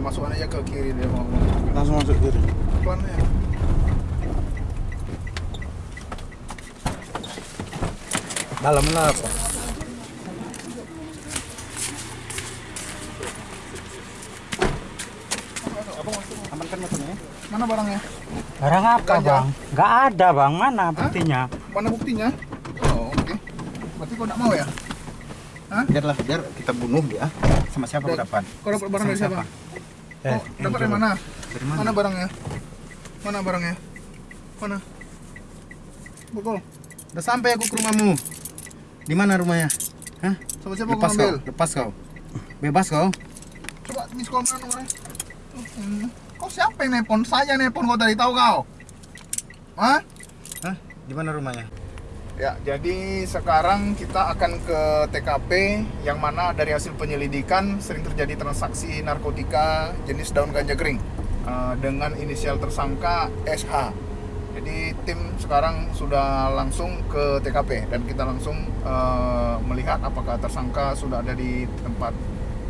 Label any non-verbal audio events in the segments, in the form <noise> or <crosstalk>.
masukkan aja ke kiri dia mau. Langsung masuk kiri. Pelan ya. Dalam lah apa? Amankan motornya. Mana barangnya? Barang apa Ganja. bang? Nggak ada bang, mana buktinya? Mana buktinya? Oh, oke. Berarti kau tidak mau ya? Biarlah, biar kita bunuh dia. Sama siapa kau Dan- dapat? Kau dapat barang dari Sama siapa? Eh, Oh, dapat dari mana? Dari mana? Mana barangnya? Mana barangnya? Mana? Bukul. Udah sampai aku ke rumahmu. Di mana rumahnya? Hah? Sama siapa Lepas kau, ambil? lepas kau. Bebas kau. Coba miss call mana nomornya? Hmm. Kau siapa yang nelpon? Saya nelpon kau tadi tahu kau? Hah? Hah? Di mana rumahnya? Ya, jadi sekarang kita akan ke TKP yang mana dari hasil penyelidikan sering terjadi transaksi narkotika jenis daun ganja kering eh, dengan inisial tersangka SH. Jadi tim sekarang sudah langsung ke TKP dan kita langsung eh, melihat apakah tersangka sudah ada di tempat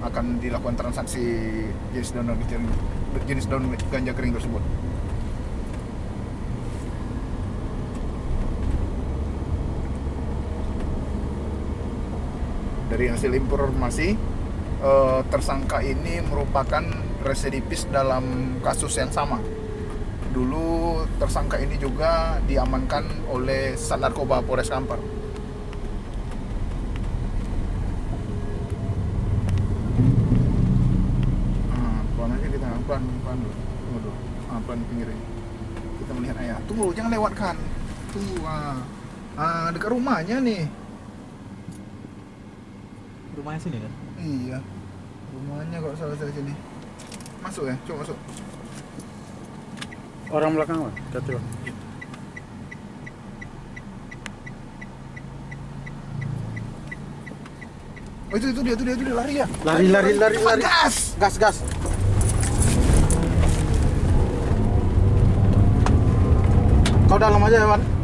akan dilakukan transaksi jenis daun jenis daun ganja kering tersebut. Dari hasil informasi eh, tersangka ini merupakan residivis dalam kasus yang sama. Dulu tersangka ini juga diamankan oleh Sat Narkoba Polres Kampar. Ah, kita dulu. Tunggu. Ah, pinggirin. Kita melihat jangan lewatkan. Tunggu. Ah, ah dekat rumahnya nih. Rumahnya sini kan? Iya. Rumahnya kalau salah dari sini. Masuk ya, coba masuk. orang belakang Hati, bang. Oh itu itu dia itu dia itu dia lari ya. Lari, lari, lari, lari. Gas. Gas, gas. Kau dalam aja, Wan.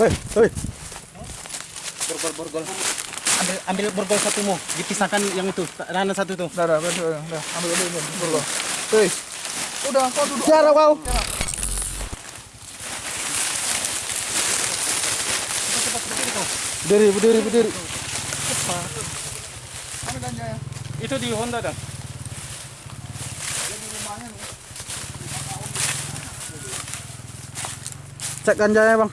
Hei, hei. Borgol, borgol. Ambil, ambil borgol satumu. Dipisahkan yang itu. Rana satu tuh. Udah, udah, udah, udah, udah. Ambil ambil ambil dulu. Hei. Udah, kau duduk. Jarak kau. Berdiri, berdiri, berdiri. Ganja ya? Itu di Honda dah. Dia di rumahnya nih. Cek ganjanya, Bang.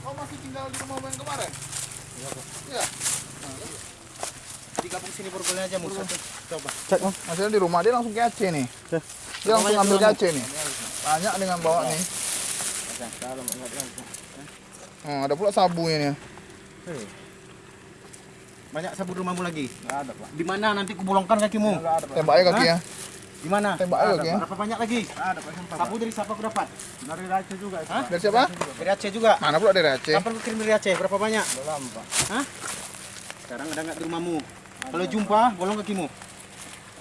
Kau masih tinggal di rumah yang kemarin? Iya. Digabung sini borgolnya aja, Mus. Coba. Cek, Bang. Hasilnya di rumah dia langsung ke Aceh nih. Dia langsung ambil ke Aceh nih. Banyak dengan bawa nih. Oh, ada pula sabunya nih. Banyak sabun rumahmu lagi? Enggak ada, Pak. Di mana nanti kubolongkan kakimu? Tembak aja kaki ya. Di mana? Tembak aja kaki ya. Berapa banyak lagi? Ada, Pak. Sabu dari siapa aku dapat? Dari Aceh juga. Hah? Dari siapa? Dari Aceh juga. Mana pula dari Aceh? Kapan kirim dari Aceh? Berapa banyak? Belum, Pak. Hah? Sekarang ada nggak di rumahmu? Kalau jumpa, bolong kakimu.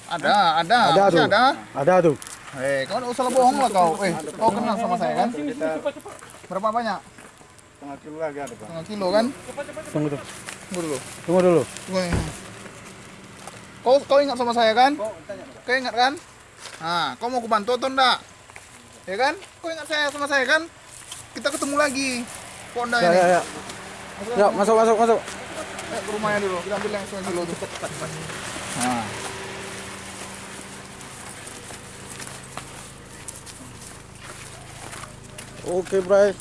Ada, ada. Ada Masih tuh. ada. Ada tuh. Eh, kau nggak usah bohong lah kau. Eh, kau kenal sama saya kan? Berapa banyak? Setengah kilo lagi ada, Pak. Setengah kilo kan? Tunggu dulu. Tunggu dulu. Tunggu nih. Kau kau ingat sama saya kan? Kau ingat kan? Nah, kau mau aku bantu atau enggak? Ya kan? Kau ingat saya sama saya kan? Kita ketemu lagi. Ponda Ya, ini. ya, ya. Ya, masuk, masuk, masuk. Eh, ke rumahnya dulu. Kita ambil yang setengah kilo tuh. Nah. Oke, Bray.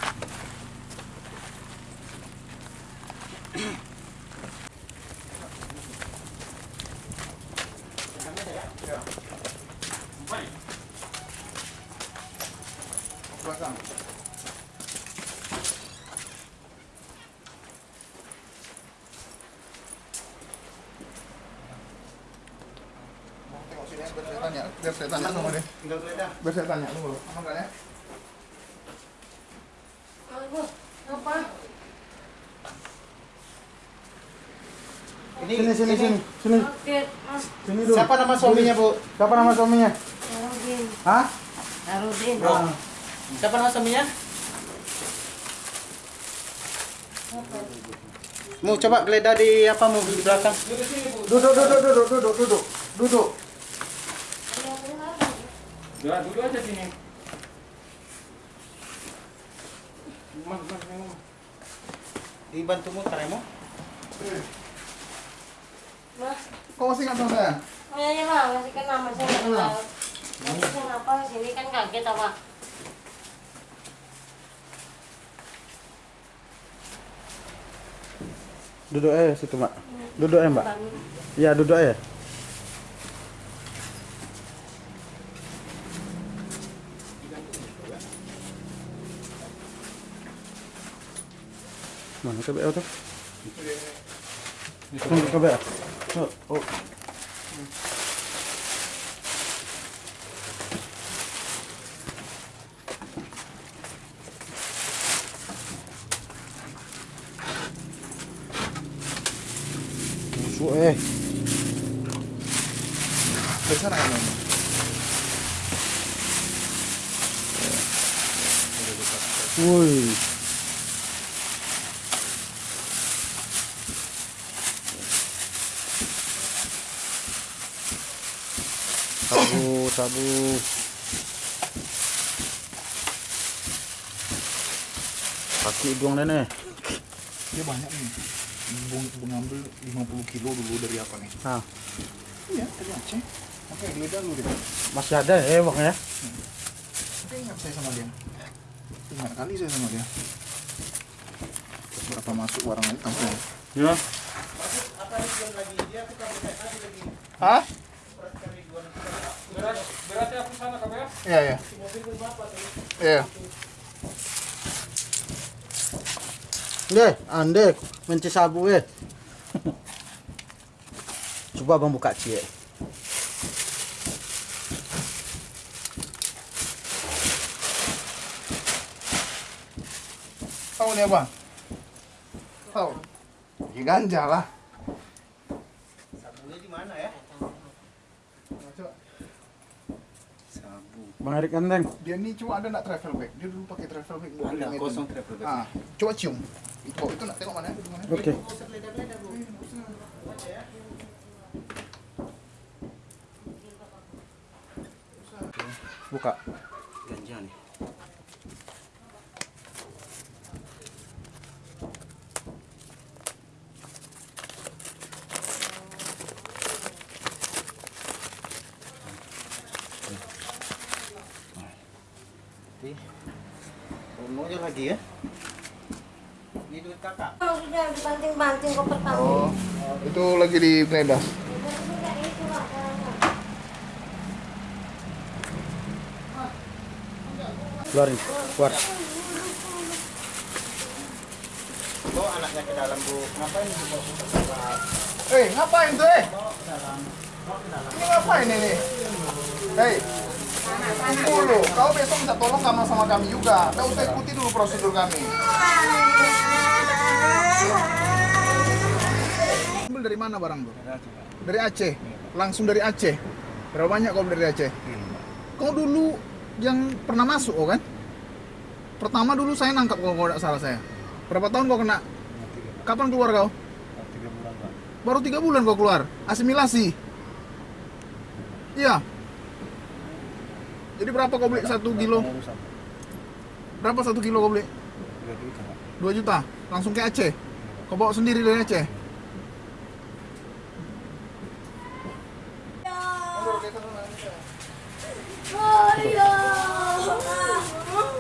Belakang. Mau tengok sini ya, biar saya tanya, biar saya tanya sama dia. Biar saya tanya dulu. Aman kan ya? Ini, sini, sini, sini. Sini. Sini dulu. Siapa nama suaminya, Bu? Siapa nama suaminya? Narudin. Hah? Narudin. Siapa nama suaminya? Mau coba geledah di apa mau di belakang? Duduk, duduk, duduk, duduk, duduk, duduk. Ya, dulu aja sini. Mas, mas, mas. Dibantu muter ya, mau? Mas, Kok masih nggak tahu saya? kayaknya mah masih kena masih nggak kenal. Masih kenapa sini kan kaget apa? Duduk aja situ, Mbak. Duduk aja, Mbak. Iya, duduk aja. Mana KBL tuh? Mana KBL? Oh, oh. Busuk eh. Dari sana kan? Bang? Woi. Sabu, sabu. Kaki hidung nenek. Dia banyak nih. Bung, bung ngambil 50 kilo dulu dari apa nih? Nah, Iya, dari Aceh. Oke, geledah dulu deh. masih ada ya bang ya? Saya ingat saya sama dia. Ingat kali saya sama dia. Berapa masuk barang lagi kampung? Ya. Hah? Berat, beratnya aku sana kamu ya. Iya, iya. Iya. Deh, ande menci sabu eh. <laughs> Coba bang buka cie. Tahu nih apa? Tahu. Ya ganja lah. Sabunya di mana ya? Coba. Sabu. Bang Erik Enteng. Dia nih cuma ada nak travel bag. Dia dulu pakai travel bag. Ada yang itu. kosong travel bag. Ah, coba cium. Itu itu nak tengok mana? Itu mana? Oke. Buka. Ganja nih. Promonya lagi ya. Ini duit kakak. Oh, sudah dibanting-banting kok pertama. Oh, itu lagi di Pak. Keluarin, keluar. Bawa anaknya ke dalam, Bu. Ngapain Bu? Eh, ngapain tuh, eh? Ini ngapain ini? Hei, tunggu dulu. Kau besok minta tolong sama sama kami juga. Kau usah ikuti dulu prosedur kami. Ambil dari mana barang tuh? Dari Aceh. Langsung dari Aceh. Berapa banyak kau dari Aceh? Kau dulu yang pernah masuk oh kan? Pertama dulu saya nangkap kalau kau tidak salah saya. Berapa tahun kau kena? Kapan keluar kau? Baru tiga bulan kau keluar. Asimilasi. Iya. Jadi berapa kau beli satu kilo? Berapa satu kilo kau beli? Dua juta. Langsung ke Aceh. Kau bawa sendiri dari Aceh.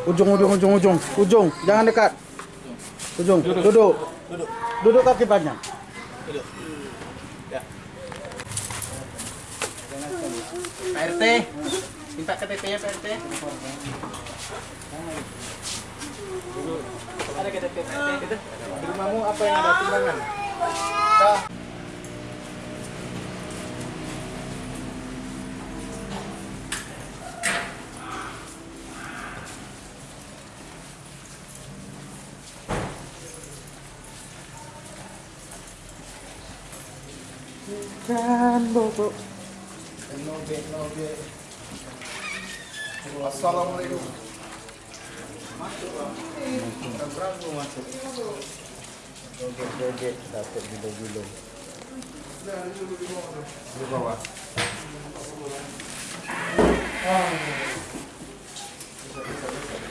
Ujung, ujung, ujung, ujung, ujung. Jangan dekat. Ujung. Duduk. Duduk. Duduk kaki panjang. Pak RT, minta KTP-nya Pak RT. Ada KTP Pak RT. Di rumahmu apa yang ada timbangan? Dah. Dan bobo. Assalamualaikum. Masuk. Berapa masuk? Joget-joget dapat gulung-gulung. Di bawah.